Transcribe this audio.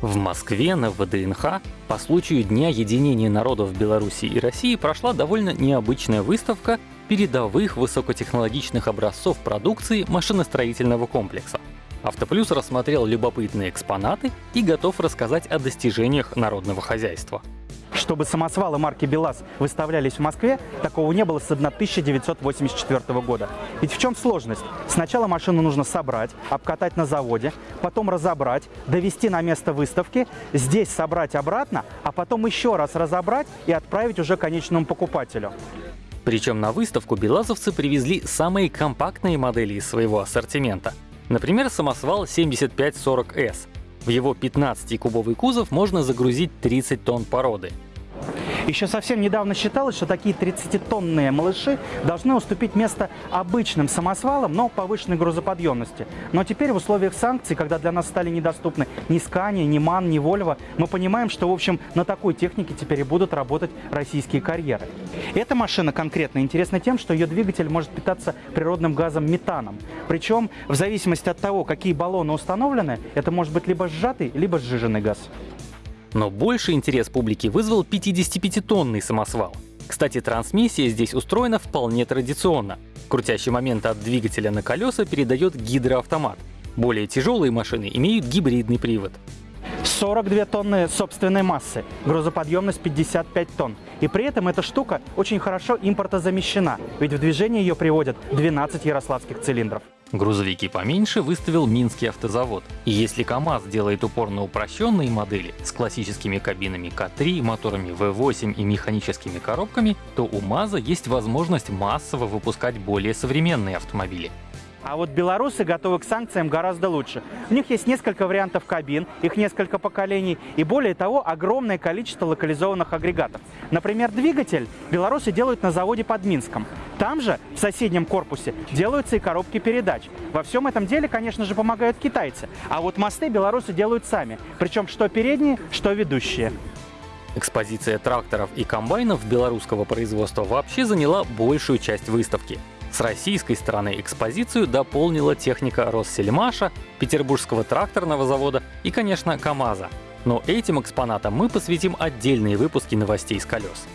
В Москве на ВДНХ по случаю Дня единения народов Беларуси и России прошла довольно необычная выставка передовых высокотехнологичных образцов продукции машиностроительного комплекса. Автоплюс рассмотрел любопытные экспонаты и готов рассказать о достижениях народного хозяйства. Чтобы самосвалы марки БелАЗ выставлялись в Москве, такого не было с 1984 года. Ведь в чем сложность? Сначала машину нужно собрать, обкатать на заводе, потом разобрать, довести на место выставки, здесь собрать обратно, а потом еще раз разобрать и отправить уже конечному покупателю. Причем на выставку белазовцы привезли самые компактные модели из своего ассортимента. Например, самосвал 7540S. В его 15-кубовый кузов можно загрузить 30 тонн породы. Еще совсем недавно считалось, что такие 30-тонные малыши должны уступить место обычным самосвалам, но повышенной грузоподъемности. Но теперь в условиях санкций, когда для нас стали недоступны ни Скания, ни МАН, ни Вольво, мы понимаем, что, в общем, на такой технике теперь и будут работать российские карьеры. Эта машина конкретно интересна тем, что ее двигатель может питаться природным газом метаном. Причем, в зависимости от того, какие баллоны установлены, это может быть либо сжатый, либо сжиженный газ. Но больше интерес публики вызвал 55-тонный самосвал. Кстати, трансмиссия здесь устроена вполне традиционно. Крутящий момент от двигателя на колеса передает гидроавтомат. Более тяжелые машины имеют гибридный привод. 42 тонны собственной массы, грузоподъемность 55 тонн. И при этом эта штука очень хорошо импортозамещена, ведь в движение ее приводят 12 ярославских цилиндров. Грузовики поменьше выставил Минский автозавод. И если КАМАЗ делает упор на упрощенные модели с классическими кабинами К3, моторами V8 и механическими коробками, то у МАЗа есть возможность массово выпускать более современные автомобили. А вот белорусы готовы к санкциям гораздо лучше. У них есть несколько вариантов кабин, их несколько поколений и более того огромное количество локализованных агрегатов. Например, двигатель белорусы делают на заводе под Минском. Там же, в соседнем корпусе, делаются и коробки передач. Во всем этом деле, конечно же, помогают китайцы. А вот мосты белорусы делают сами. Причем что передние, что ведущие. Экспозиция тракторов и комбайнов белорусского производства вообще заняла большую часть выставки. С российской стороны экспозицию дополнила техника Россельмаша, Петербургского тракторного завода и, конечно, КАМАЗа. Но этим экспонатам мы посвятим отдельные выпуски новостей с колес.